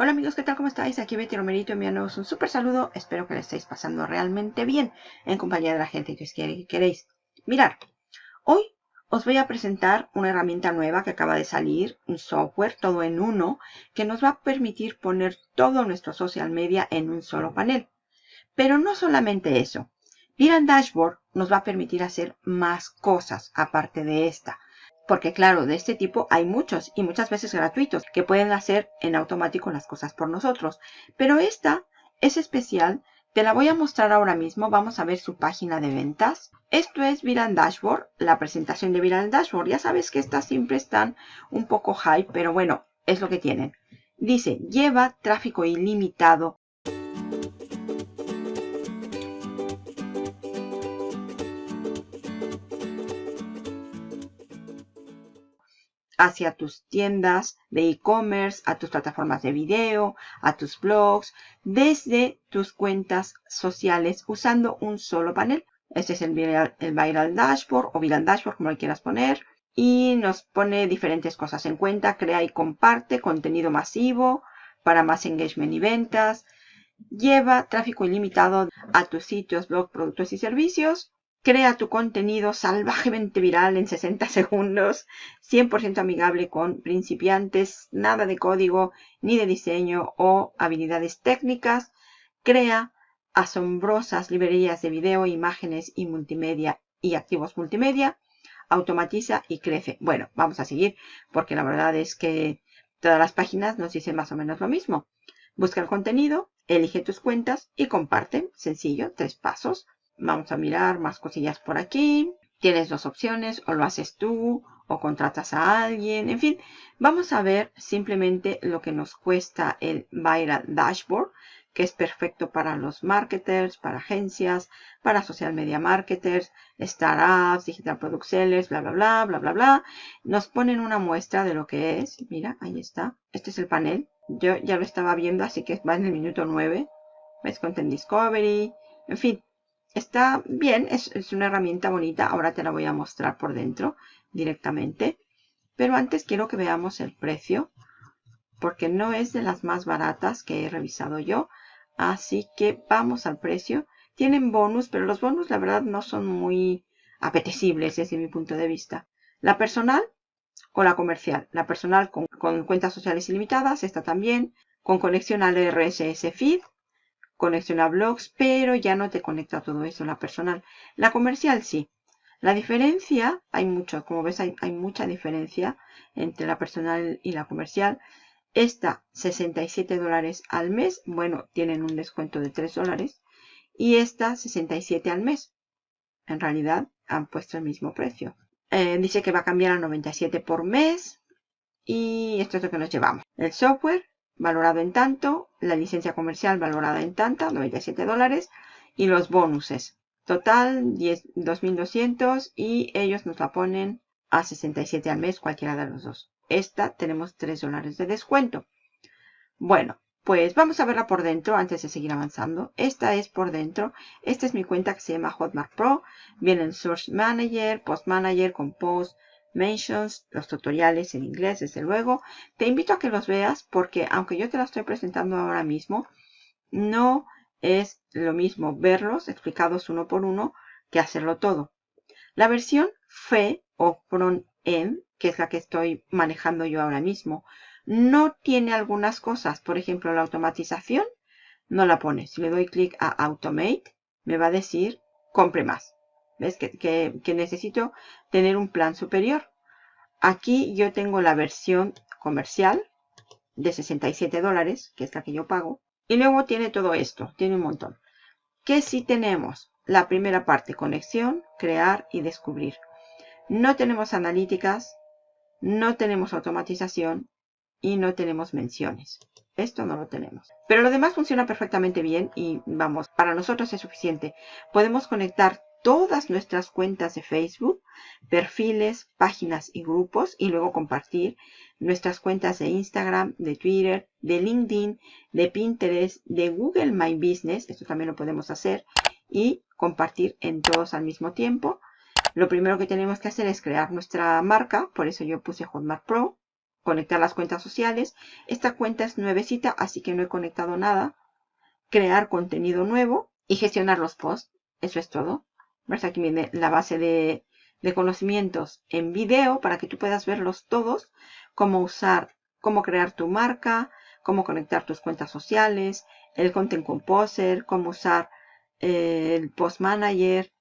Hola amigos, ¿qué tal? ¿Cómo estáis? Aquí Betty Romerito enviándoos un súper saludo. Espero que le estéis pasando realmente bien en compañía de la gente que os quiere y queréis. Mirar, hoy os voy a presentar una herramienta nueva que acaba de salir, un software todo en uno, que nos va a permitir poner todo nuestro social media en un solo panel. Pero no solamente eso. Viran Dashboard nos va a permitir hacer más cosas aparte de esta. Porque claro, de este tipo hay muchos y muchas veces gratuitos que pueden hacer en automático las cosas por nosotros. Pero esta es especial. Te la voy a mostrar ahora mismo. Vamos a ver su página de ventas. Esto es Viral Dashboard, la presentación de Viral Dashboard. Ya sabes que estas siempre están un poco hype, pero bueno, es lo que tienen. Dice, lleva tráfico ilimitado hacia tus tiendas de e-commerce, a tus plataformas de video, a tus blogs, desde tus cuentas sociales usando un solo panel. Este es el viral, Dashboard o Viral Dashboard, como le quieras poner. Y nos pone diferentes cosas en cuenta. Crea y comparte contenido masivo para más engagement y ventas. Lleva tráfico ilimitado a tus sitios, blog, productos y servicios. Crea tu contenido salvajemente viral en 60 segundos, 100% amigable con principiantes, nada de código ni de diseño o habilidades técnicas. Crea asombrosas librerías de video, imágenes y multimedia y activos multimedia. Automatiza y crece. Bueno, vamos a seguir porque la verdad es que todas las páginas nos dicen más o menos lo mismo. Busca el contenido, elige tus cuentas y comparte. Sencillo, tres pasos. Vamos a mirar más cosillas por aquí. Tienes dos opciones, o lo haces tú, o contratas a alguien, en fin. Vamos a ver simplemente lo que nos cuesta el Viral Dashboard, que es perfecto para los marketers, para agencias, para social media marketers, startups, digital product sellers, bla, bla, bla, bla, bla, bla. Nos ponen una muestra de lo que es. Mira, ahí está. Este es el panel. Yo ya lo estaba viendo, así que va en el minuto 9. ¿Ves? Content Discovery. En fin, Está bien, es, una herramienta bonita. Ahora te la voy a mostrar por dentro directamente. Pero antes quiero que veamos el precio. Porque no es de las más baratas que he revisado yo. Así que vamos al precio. Tienen bonus, pero los bonus la verdad no son muy apetecibles desde mi punto de vista. La personal o la comercial. La personal con, cuentas sociales ilimitadas, esta también. Con conexión al RSS Feed conexión a blogs, pero ya no te conecta todo eso, la personal. La comercial sí. La diferencia, hay mucho, como ves, hay, mucha diferencia entre la personal y la comercial. Esta, 67 dólares al mes. Bueno, tienen un descuento de 3 dólares. Y esta, 67 al mes. En realidad, han puesto el mismo precio. Eh, dice que va a cambiar a 97 por mes. Y esto es lo que nos llevamos. El software, valorado en tanto, la licencia comercial valorada en tanta, 97 dólares, y los bonuses. Total, 2.200 y ellos nos la ponen a 67 al mes, cualquiera de los dos. Esta tenemos 3 dólares de descuento. Bueno, pues vamos a verla por dentro antes de seguir avanzando. Esta es por dentro. Esta es mi cuenta que se llama Hotmart Pro. Viene el Source Manager, Post Manager con Post, los tutoriales en inglés, desde luego. Te invito a que los veas porque aunque yo te la estoy presentando ahora mismo, no es lo mismo verlos explicados uno por uno que hacerlo todo. La versión FE o front-end, que es la que estoy manejando yo ahora mismo, no tiene algunas cosas. Por ejemplo, la automatización no la pone. Si le doy clic a Automate, me va a decir compre más. ¿Ves? Que, necesito tener un plan superior. Aquí yo tengo la versión comercial de 67 dólares, que es la que yo pago. Y luego tiene todo esto, tiene un montón. ¿Qué sí tenemos? La primera parte, conexión, crear y descubrir. No tenemos analíticas, no tenemos automatización y no tenemos menciones. Esto no lo tenemos. Pero lo demás funciona perfectamente bien y vamos, para nosotros es suficiente. Podemos conectar todas nuestras cuentas de Facebook, perfiles, páginas y grupos y luego compartir nuestras cuentas de Instagram, de Twitter, de LinkedIn, de Pinterest, de Google My Business, esto también lo podemos hacer y compartir en todos al mismo tiempo. Lo primero que tenemos que hacer es crear nuestra marca, por eso yo puse Hotmart Pro conectar las cuentas sociales. Esta cuenta es nuevecita, así que no he conectado nada. Crear contenido nuevo y gestionar los posts. Eso es todo. ¿Ves? Aquí viene la base de, de conocimientos en video para que tú puedas verlos todos. Cómo usar, cómo crear tu marca, cómo conectar tus cuentas sociales, el Content Composer, cómo usar eh, el Post Manager,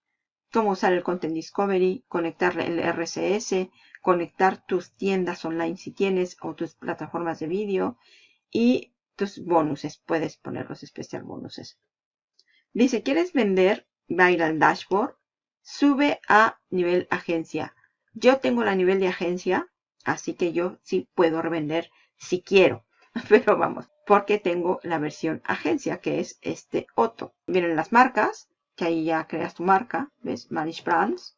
cómo usar el Content Discovery, conectar el RCS, conectar tus tiendas online si tienes o tus plataformas de vídeo y tus bonuses. Puedes poner los especial bonuses. Dice, ¿quieres vender? Va ir al dashboard. Sube a nivel agencia. Yo tengo la nivel de agencia, así que yo sí puedo revender si quiero. Pero vamos, porque tengo la versión agencia, que es este otro. Vienen las marcas, que ahí ya creas tu marca, ¿ves? Manage Brands.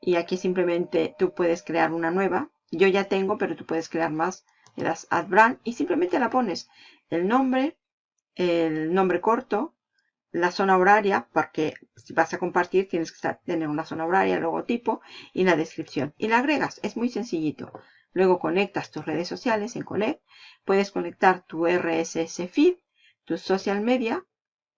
Y aquí simplemente tú puedes crear una nueva. Yo ya tengo, pero tú puedes crear más. Le das Add Brand y simplemente la pones. El nombre, el nombre corto, la zona horaria, porque si vas a compartir tienes que tener una zona horaria, el logotipo y la descripción. Y la agregas, es muy sencillito. Luego conectas tus redes sociales en Connect. Puedes conectar tu RSS feed, tu social media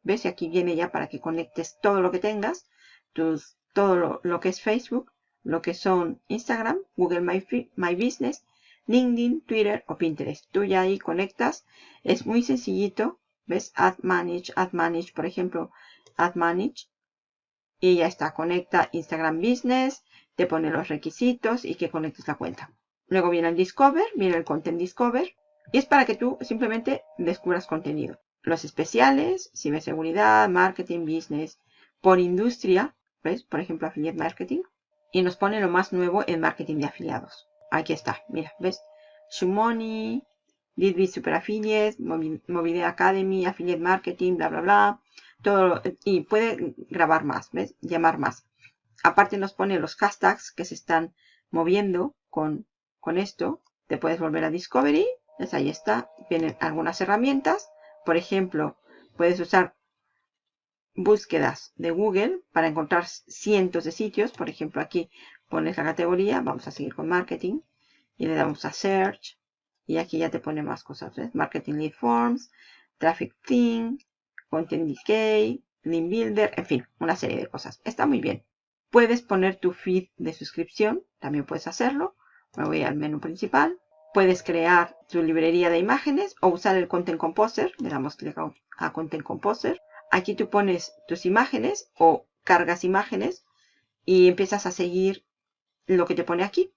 ¿Ves? Y aquí viene ya para que conectes todo lo que tengas. Tus, todo lo, que es Facebook, lo que son Instagram, Google My, My Business, LinkedIn, Twitter o Pinterest. Tú ya ahí conectas. Es muy sencillito. ¿Ves? Add Manage, Add Manage, por ejemplo. Add Manage. Y ya está. Conecta Instagram Business. Te pone los requisitos y que conectes la cuenta. Luego viene el Discover. Viene el Content Discover. Y es para que tú simplemente descubras contenido los especiales, ciberseguridad, marketing, business, por industria, ¿ves? Por ejemplo, affiliate marketing. Y nos pone lo más nuevo en marketing de afiliados. Aquí está, mira, ¿ves? Shumoni, Leadbit Super Affiliate, Movide Academy, Affiliate Marketing, bla, bla, bla. Todo, y puede grabar más, ¿ves? Llamar más. Aparte nos pone los hashtags que se están moviendo con, con esto. Te puedes volver a Discovery. Pues ahí está. Vienen algunas herramientas por ejemplo, puedes usar búsquedas de Google para encontrar cientos de sitios. Por ejemplo, aquí pones la categoría. Vamos a seguir con marketing. Y le damos a search. Y aquí ya te pone más cosas. Marketing Lead Forms, Traffic Theme, Content Decay, Link Builder. En fin, una serie de cosas. Está muy bien. Puedes poner tu feed de suscripción. También puedes hacerlo. Me voy al menú principal. Puedes crear tu librería de imágenes o usar el Content Composer. Le damos clic a Content Composer. Aquí tú pones tus imágenes o cargas imágenes y empiezas a seguir lo que te pone aquí.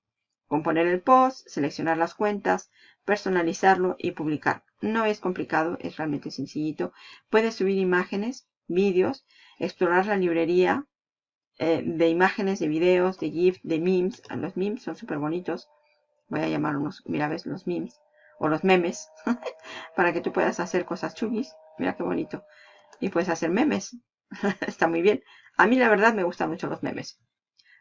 Componer el post, seleccionar las cuentas, personalizarlo y publicar. No es complicado, es realmente sencillito. Puedes subir imágenes, vídeos, explorar la librería eh, de imágenes, de videos, de GIF, de memes. Los memes son súper bonitos voy a llamar unos, mira, ves, los memes o los memes para que tú puedas hacer cosas chugis. Mira qué bonito. Y puedes hacer memes. Está muy bien. A mí la verdad me gustan mucho los memes.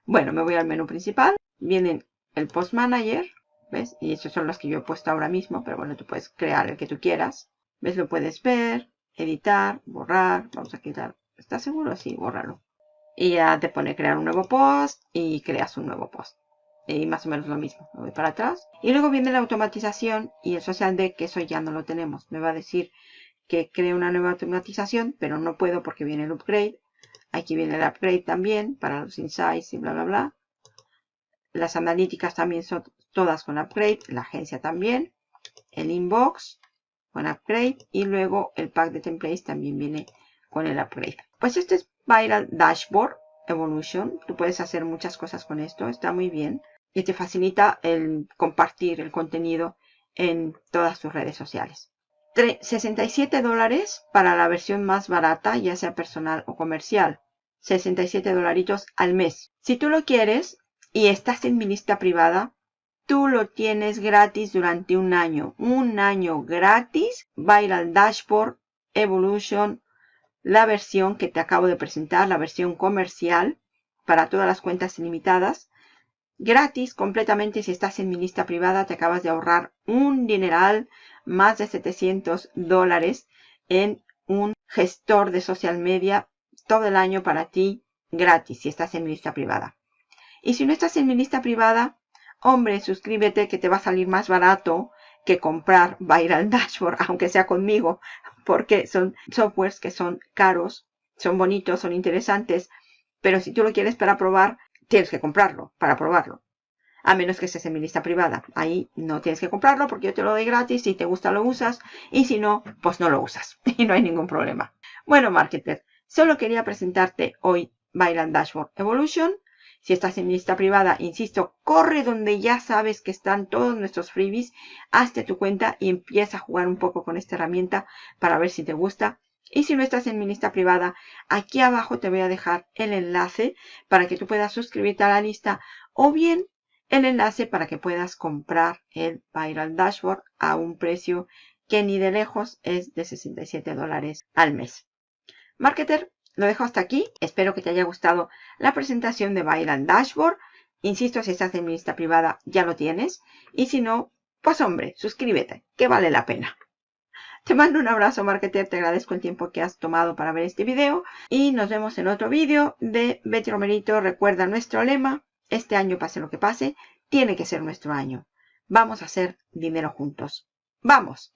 Bueno, me voy al menú principal. Viene el Post Manager. ¿Ves? Y esos son los que yo he puesto ahora mismo. Pero bueno, tú puedes crear el que tú quieras. ¿Ves? Lo puedes ver, editar, borrar. Vamos a quitar. ¿Estás seguro? Sí, bórralo. Y ya te pone crear un nuevo post y creas un nuevo post y más o menos lo mismo. Me voy para atrás. Y luego viene la automatización y el social deck, que eso ya no lo tenemos. Me va a decir que cree una nueva automatización, pero no puedo porque viene el upgrade. Aquí viene el upgrade también para los insights y bla, bla, bla. Las analíticas también son todas con upgrade. La agencia también. El inbox con upgrade. Y luego el pack de templates también viene con el upgrade. Pues este es Viral Dashboard Evolution. Tú puedes hacer muchas cosas con esto. Está muy bien y te facilita el compartir el contenido en todas tus redes sociales. 67 dólares para la versión más barata, ya sea personal o comercial. 67 dolaritos al mes. Si tú lo quieres y estás en mi lista privada, tú lo tienes gratis durante un año. Un año gratis. Viral Dashboard Evolution, la versión que te acabo de presentar, la versión comercial para todas las cuentas ilimitadas gratis completamente si estás en mi lista privada. Te acabas de ahorrar un dineral, más de 700 dólares en un gestor de social media todo el año para ti gratis si estás en mi lista privada. Y si no estás en mi lista privada, hombre, suscríbete que te va a salir más barato que comprar Viral Dashboard, aunque sea conmigo, porque son softwares que son caros, son bonitos, son interesantes, pero si tú lo quieres para probar, tienes que comprarlo para probarlo. A menos que estés en mi lista privada. Ahí no tienes que comprarlo porque yo te lo doy gratis. Si te gusta lo usas. Y si no, pues no lo usas. Y no hay ningún problema. Bueno, marketer, solo quería presentarte hoy Viral Dashboard Evolution. Si estás en mi lista privada, insisto, corre donde ya sabes que están todos nuestros freebies, hazte tu cuenta y empieza a jugar un poco con esta herramienta para ver si te gusta. Y si no estás en mi lista privada, aquí abajo te voy a dejar el enlace para que tú puedas suscribirte a la lista o bien el enlace para que puedas comprar el Viral Dashboard a un precio que ni de lejos es de 67 dólares al mes. Marketer, lo dejo hasta aquí. Espero que te haya gustado la presentación de Viral Dashboard. Insisto, si estás en mi lista privada ya lo tienes. Y si no, pues hombre, suscríbete, que vale la pena. Te mando un abrazo, marketer. Te agradezco el tiempo que has tomado para ver este video. Y nos vemos en otro video de Betty Romerito. Recuerda nuestro lema. Este año, pase lo que pase, tiene que ser nuestro año. Vamos a hacer dinero juntos. ¡Vamos!